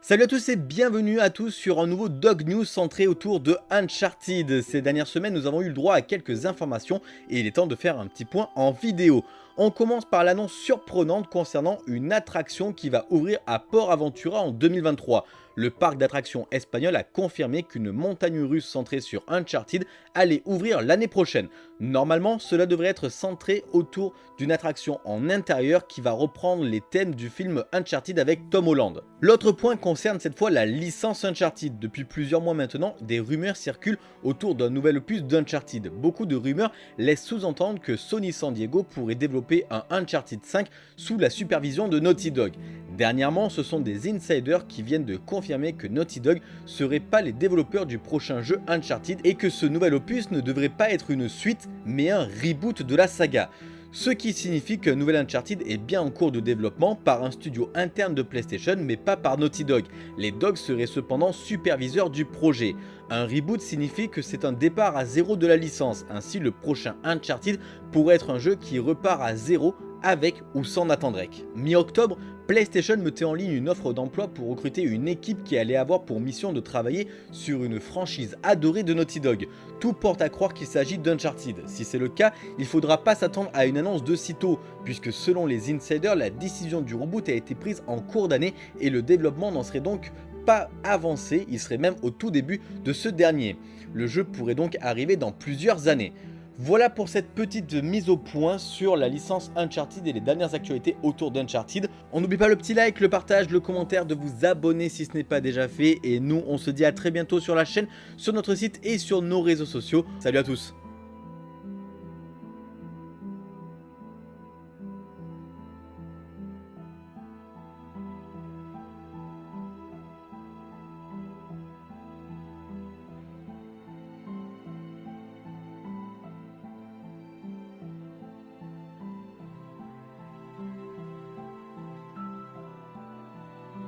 Salut à tous et bienvenue à tous sur un nouveau Dog News centré autour de Uncharted. Ces dernières semaines, nous avons eu le droit à quelques informations et il est temps de faire un petit point en vidéo. On commence par l'annonce surprenante concernant une attraction qui va ouvrir à Port Aventura en 2023 le parc d'attractions espagnol a confirmé qu'une montagne russe centrée sur Uncharted allait ouvrir l'année prochaine. Normalement, cela devrait être centré autour d'une attraction en intérieur qui va reprendre les thèmes du film Uncharted avec Tom Holland. L'autre point concerne cette fois la licence Uncharted. Depuis plusieurs mois maintenant, des rumeurs circulent autour d'un nouvel opus d'Uncharted. Beaucoup de rumeurs laissent sous-entendre que Sony San Diego pourrait développer un Uncharted 5 sous la supervision de Naughty Dog. Dernièrement, ce sont des insiders qui viennent de confirmer que Naughty Dog serait pas les développeurs du prochain jeu Uncharted et que ce nouvel opus ne devrait pas être une suite mais un reboot de la saga. Ce qui signifie qu'un nouvel Uncharted est bien en cours de développement par un studio interne de PlayStation mais pas par Naughty Dog. Les Dogs seraient cependant superviseurs du projet. Un reboot signifie que c'est un départ à zéro de la licence, ainsi le prochain Uncharted pourrait être un jeu qui repart à zéro avec ou sans Nathan. Mi-octobre, PlayStation mettait en ligne une offre d'emploi pour recruter une équipe qui allait avoir pour mission de travailler sur une franchise adorée de Naughty Dog. Tout porte à croire qu'il s'agit d'Uncharted. Si c'est le cas, il faudra pas s'attendre à une annonce de sitôt, puisque selon les insiders, la décision du reboot a été prise en cours d'année et le développement n'en serait donc pas avancé, il serait même au tout début de ce dernier. Le jeu pourrait donc arriver dans plusieurs années. Voilà pour cette petite mise au point sur la licence Uncharted et les dernières actualités autour d'Uncharted. On n'oublie pas le petit like, le partage, le commentaire, de vous abonner si ce n'est pas déjà fait. Et nous, on se dit à très bientôt sur la chaîne, sur notre site et sur nos réseaux sociaux. Salut à tous